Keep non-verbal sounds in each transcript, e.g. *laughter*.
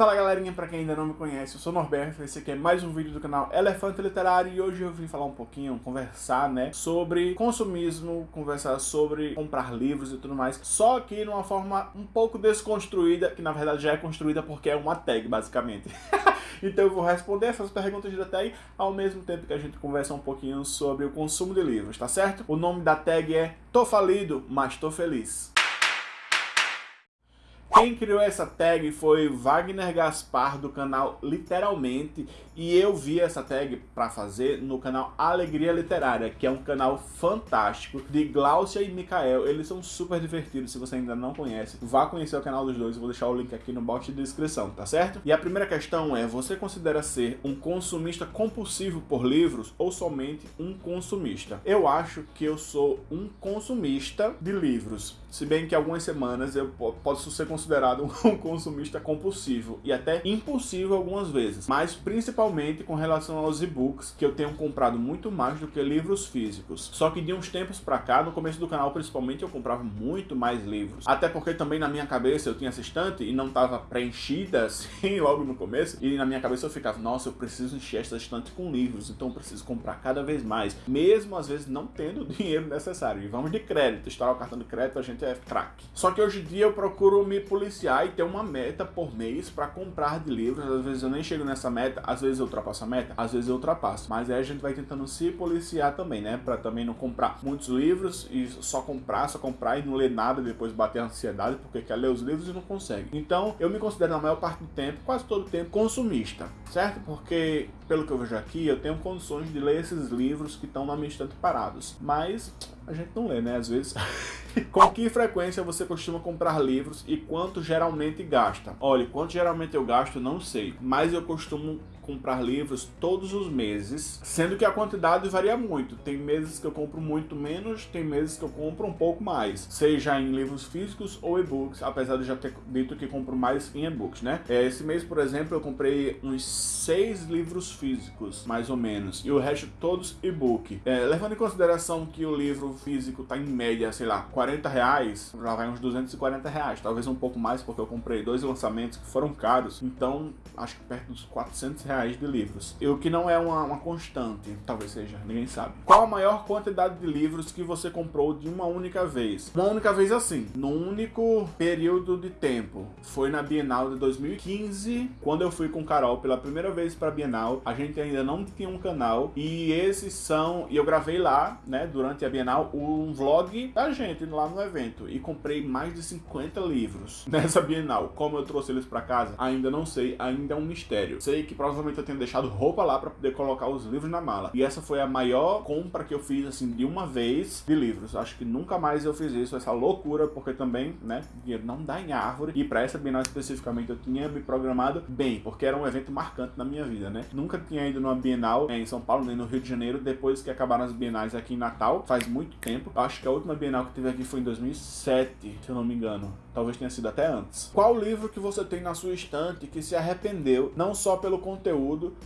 Fala galerinha, pra quem ainda não me conhece, eu sou Norberto, esse aqui é mais um vídeo do canal Elefante Literário e hoje eu vim falar um pouquinho, conversar, né, sobre consumismo, conversar sobre comprar livros e tudo mais, só que numa forma um pouco desconstruída, que na verdade já é construída porque é uma tag, basicamente. *laughs* então eu vou responder essas perguntas da tag ao mesmo tempo que a gente conversa um pouquinho sobre o consumo de livros, tá certo? O nome da tag é Tô falido, mas tô feliz. Quem criou essa tag foi Wagner Gaspar do canal Literalmente e eu vi essa tag para fazer no canal Alegria Literária, que é um canal fantástico de Glaucia e Mikael. Eles são super divertidos, se você ainda não conhece, vá conhecer o canal dos dois, eu vou deixar o link aqui no box de descrição, tá certo? E a primeira questão é, você considera ser um consumista compulsivo por livros ou somente um consumista? Eu acho que eu sou um consumista de livros, se bem que algumas semanas eu posso ser considerado *laughs* um consumista compulsivo e até impulsivo algumas vezes, mas principalmente com relação aos e-books, que eu tenho comprado muito mais do que livros físicos. Só que de uns tempos pra cá, no começo do canal principalmente, eu comprava muito mais livros. Até porque também na minha cabeça eu tinha essa estante e não estava preenchida *laughs* assim logo no começo, e na minha cabeça eu ficava, nossa, eu preciso encher essa estante com livros, então eu preciso comprar cada vez mais, mesmo às vezes não tendo o *laughs* dinheiro necessário. E vamos de crédito, estourar o cartão de crédito, a gente é craque. Só que hoje em dia eu procuro me policiar e ter uma meta por mês para comprar de livros. Às vezes eu nem chego nessa meta, às vezes eu ultrapasso a meta, às vezes eu ultrapasso. Mas aí a gente vai tentando se policiar também, né? Para também não comprar muitos livros e só comprar, só comprar e não ler nada depois bater a ansiedade porque quer ler os livros e não consegue. Então eu me considero na maior parte do tempo, quase todo o tempo, consumista, certo? Porque pelo que eu vejo aqui, eu tenho condições de ler esses livros que estão na minha estante parados. Mas a gente não lê, né? Às vezes. *laughs* Com que frequência você costuma comprar livros e quanto geralmente gasta? Olha, quanto geralmente eu gasto, não sei. Mas eu costumo comprar livros todos os meses, sendo que a quantidade varia muito. Tem meses que eu compro muito menos, tem meses que eu compro um pouco mais, seja em livros físicos ou e-books, apesar de já ter dito que compro mais em e-books, né? É, esse mês, por exemplo, eu comprei uns seis livros físicos, mais ou menos, e o resto todos e-book. É, levando em consideração que o livro físico tá em média, sei lá, 40 reais, já vai uns 240 reais, talvez um pouco mais, porque eu comprei dois lançamentos que foram caros, então acho que perto dos 400 reais reais de livros. E o que não é uma, uma constante, talvez seja, ninguém sabe. Qual a maior quantidade de livros que você comprou de uma única vez? Uma única vez assim, num único período de tempo. Foi na Bienal de 2015, quando eu fui com Carol pela primeira vez para Bienal. A gente ainda não tinha um canal e esses são, e eu gravei lá, né, durante a Bienal, um vlog da gente lá no evento e comprei mais de 50 livros *laughs* nessa Bienal. Como eu trouxe eles para casa, ainda não sei, ainda é um mistério. Sei que provavelmente provavelmente eu tenho deixado roupa lá para poder colocar os livros na mala. E essa foi a maior compra que eu fiz, assim, de uma vez de livros. Acho que nunca mais eu fiz isso, essa loucura, porque também, né, dinheiro não dá em árvore. E para essa Bienal especificamente eu tinha me programado bem, porque era um evento marcante na minha vida, né. Nunca tinha ido numa Bienal né, em São Paulo, nem no Rio de Janeiro, depois que acabaram as Bienais aqui em Natal, faz muito tempo. Acho que a última Bienal que teve aqui foi em 2007, se eu não me engano. Talvez tenha sido até antes. Qual livro que você tem na sua estante que se arrependeu, não só pelo conteúdo,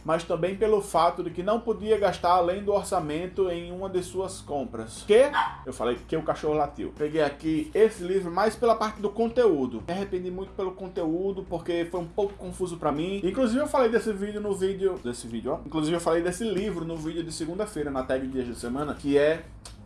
mas também pelo fato de que não podia gastar além do orçamento em uma de suas compras? Que? Eu falei que o cachorro latiu. Peguei aqui esse livro mais pela parte do conteúdo. Me arrependi muito pelo conteúdo, porque foi um pouco confuso pra mim. Inclusive eu falei desse vídeo no vídeo... Desse vídeo, ó. Inclusive eu falei desse livro no vídeo de segunda-feira, na tag Dias de Semana, que é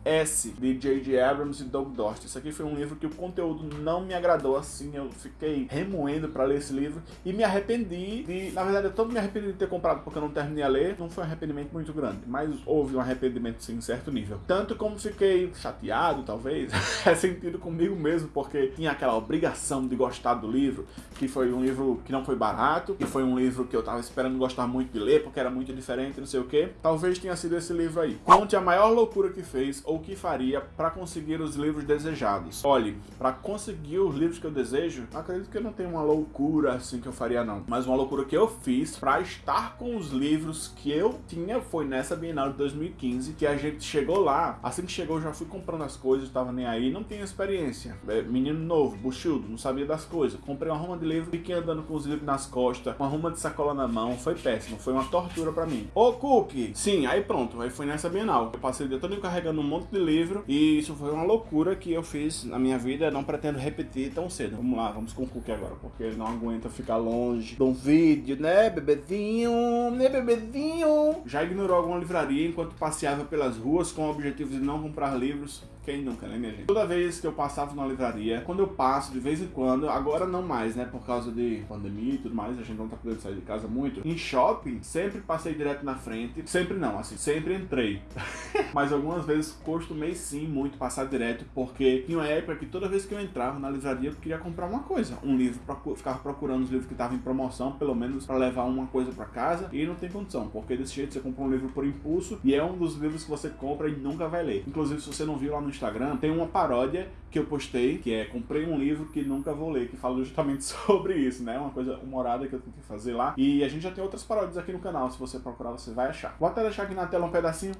S, de J.J. Abrams e Doug Dost. Isso aqui foi um livro que o conteúdo não me agradou assim, eu fiquei remoendo para ler esse livro e me arrependi de... Na verdade, eu todo me arrependi de ter comprado porque eu não terminei a ler. Não foi um arrependimento muito grande, mas houve um arrependimento sim, em certo nível. Tanto como fiquei chateado, talvez, *laughs* ressentido comigo mesmo, porque tinha aquela obrigação de gostar do livro, que foi um livro que não foi barato, que foi um livro que eu tava esperando gostar muito de ler, porque era muito diferente, não sei o que. Talvez tenha sido esse livro aí. Conte a maior loucura que fez ou o que faria para conseguir os livros desejados. Olhe, para conseguir os livros que eu desejo, acredito que não tenho uma loucura assim que eu faria não, mas uma loucura que eu fiz para estar com os livros que eu tinha foi nessa Bienal de 2015, que a gente chegou lá, assim que chegou eu já fui comprando as coisas, tava nem aí, não tinha experiência. É, menino novo, buchudo, não sabia das coisas. Comprei uma ruma de livro, fiquei andando com os livros nas costas, uma ruma de sacola na mão, foi péssimo, foi uma tortura para mim. Ô Cookie! Sim, aí pronto, aí foi nessa Bienal. Eu passei o dia todo carregando um monte monte de livro e isso foi uma loucura que eu fiz na minha vida, não pretendo repetir tão cedo. Vamos lá, vamos com o agora, porque ele não aguenta ficar longe de um vídeo, né, bebezinho, né, bebezinho. Já ignorou alguma livraria enquanto passeava pelas ruas com o objetivo de não comprar livros? Quem nunca, né, minha gente? Toda vez que eu passava numa livraria, quando eu passo, de vez em quando, agora não mais, né, por causa de pandemia e tudo mais, a gente não tá podendo sair de casa muito. Em shopping, sempre passei direto na frente, sempre não, assim, sempre entrei. *laughs* Mas algumas vezes costumei sim muito passar direto, porque tinha uma época que toda vez que eu entrava na livraria, eu queria comprar uma coisa, um livro, ficar ficava procurando os livros que estavam em promoção, pelo menos para levar uma coisa para casa, e não tem condição, porque desse jeito você compra um livro por impulso, e é um dos livros que você compra e nunca vai ler. Inclusive, se você não viu lá no Instagram, tem uma paródia que eu postei, que é comprei um livro que nunca vou ler, que fala justamente *laughs* sobre isso, né? Uma coisa humorada que eu tentei fazer lá. E a gente já tem outras paródias aqui no canal, se você procurar você vai achar. Vou até deixar aqui na tela um pedacinho.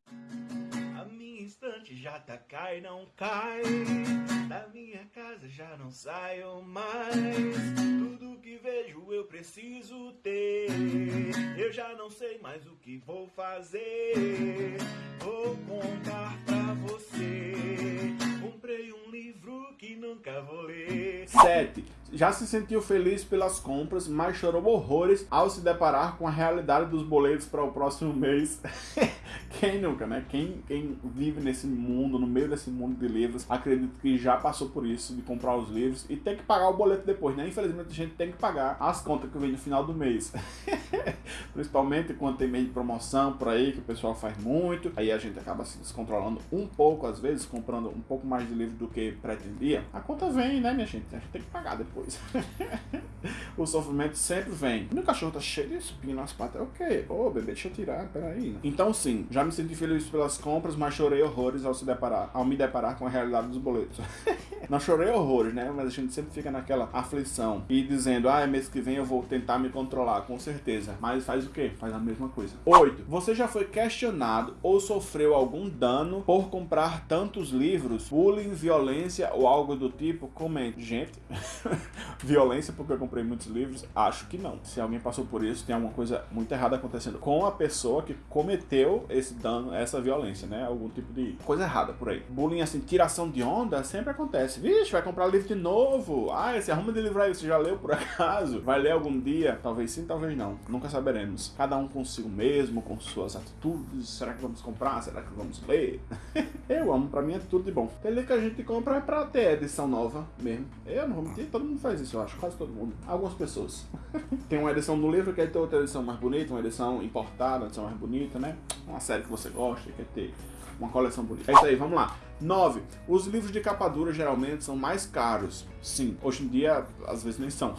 A minha estante já tá cai, não cai, da minha casa já não saio mais, preciso ter, eu já não sei mais o que vou fazer, vou contar pra você, comprei um livro que nunca vou ler. 7. Já se sentiu feliz pelas compras, mas chorou horrores ao se deparar com a realidade dos boletos para o próximo mês. *laughs* quem nunca, né? Quem, quem vive nesse mundo, no meio desse mundo de livros, acredito que já passou por isso, de comprar os livros e tem que pagar o boleto depois, né? Infelizmente a gente tem que pagar as contas que vem no final do mês. *laughs* Principalmente quando tem meio de promoção por aí, que o pessoal faz muito, aí a gente acaba se descontrolando um pouco, às vezes, comprando um pouco mais de livro do que pretendia. A conta vem, né, minha gente? A gente tem que pagar depois. *laughs* *laughs* o sofrimento sempre vem. Meu cachorro tá cheio de espinho nas patas. É o quê? Ô, bebê, deixa eu tirar, peraí. Então, sim, já me senti feliz pelas compras, mas chorei horrores ao, se deparar, ao me deparar com a realidade dos boletos. *laughs* Não chorei horrores, né? Mas a gente sempre fica naquela aflição e dizendo, ah, mês que vem eu vou tentar me controlar, com certeza. Mas faz o quê? Faz a mesma coisa. 8. Você já foi questionado ou sofreu algum dano por comprar tantos livros? Bullying, violência ou algo do tipo? Comente. Gente, *laughs* violência porque eu comprei muitos livros? Acho que não. Se alguém passou por isso, tem alguma coisa muito errada acontecendo com a pessoa que cometeu esse dano, essa violência, né? Algum tipo de coisa errada por aí. Bullying, assim, tiração de onda sempre acontece. Vixe, vai comprar livro de novo. Ah, esse arruma de livro aí, você já leu por *laughs* acaso? Vai ler algum dia? Talvez sim, talvez não. Nunca saberemos. Cada um consigo mesmo, com suas atitudes. Será que vamos comprar? Será que vamos ler? *laughs* eu amo, pra mim é tudo de bom. Tem livro que a gente compra é pra ter edição nova mesmo. Eu não vou mentir, todo mundo faz isso, eu acho. Quase todo mundo. Algumas pessoas. *laughs* tem uma edição do livro que quer ter outra edição mais bonita, uma edição importada, uma edição mais bonita, né? Uma série que você gosta, quer ter uma coleção bonita. É isso aí, vamos lá. 9. Os livros de capa dura geralmente são mais caros. Sim, hoje em dia às vezes nem são.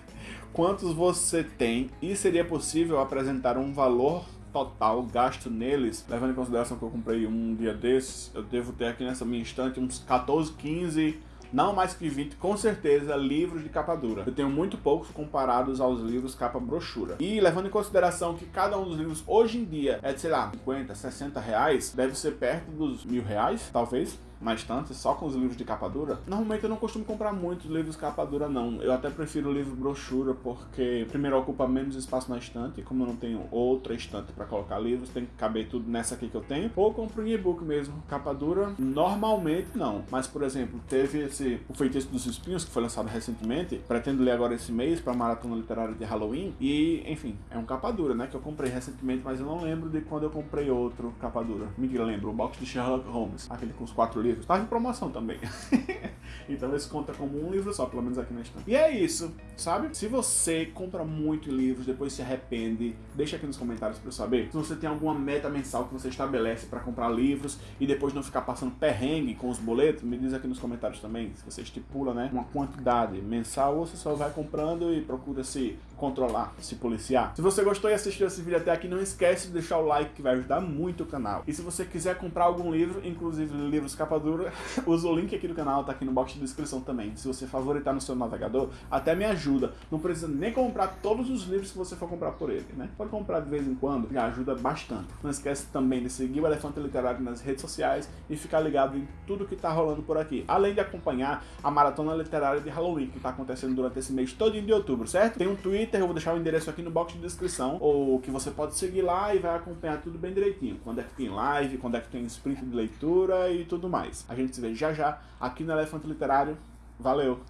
*laughs* Quantos você tem e seria possível apresentar um valor total gasto neles, levando em consideração que eu comprei um dia desses, eu devo ter aqui nessa minha estante uns 14, 15 não mais que 20, com certeza, livros de capa dura. Eu tenho muito poucos comparados aos livros capa brochura. E levando em consideração que cada um dos livros hoje em dia é de, sei lá, 50, 60 reais, deve ser perto dos mil reais, talvez na estante, só com os livros de capa dura. Normalmente eu não costumo comprar muitos livros capa dura, não. Eu até prefiro o livro brochura, porque primeiro ocupa menos espaço na estante, e como eu não tenho outra estante para colocar livros, tem que caber tudo nessa aqui que eu tenho. Ou compro em e-book mesmo. Capa dura, normalmente não. Mas, por exemplo, teve esse O Feitiço dos Espinhos, que foi lançado recentemente. Pretendo ler agora esse mês para Maratona Literária de Halloween. E, enfim, é um capa dura, né? Que eu comprei recentemente, mas eu não lembro de quando eu comprei outro capa dura. Me lembro, o box de Sherlock Holmes, aquele com os quatro livros livros. Tá em promoção também. *laughs* então esse conta como um livro só, pelo menos aqui na estante. E é isso, sabe? Se você compra muito livros, depois se arrepende, deixa aqui nos comentários para eu saber. Se você tem alguma meta mensal que você estabelece para comprar livros e depois não ficar passando perrengue com os boletos, me diz aqui nos comentários também. Se você estipula, né, uma quantidade mensal ou você só vai comprando e procura se controlar, se policiar. Se você gostou e assistiu esse vídeo até aqui, não esquece de deixar o like que vai ajudar muito o canal. E se você quiser comprar algum livro, inclusive livros capa dura, *laughs* usa o link aqui do canal, tá aqui no box de de descrição também. Se você favoritar no seu navegador, até me ajuda. Não precisa nem comprar todos os livros que você for comprar por ele, né? Pode comprar de vez em quando, já ajuda bastante. Não esquece também de seguir o Elefante Literário nas redes sociais e ficar ligado em tudo que tá rolando por aqui. Além de acompanhar a Maratona Literária de Halloween, que tá acontecendo durante esse mês todo de outubro, certo? Tem um Twitter, eu vou deixar o endereço aqui no box de descrição, ou que você pode seguir lá e vai acompanhar tudo bem direitinho. Quando é que tem live, quando é que tem sprint de leitura e tudo mais. A gente se vê já já aqui no Elefante Literário. Valeu!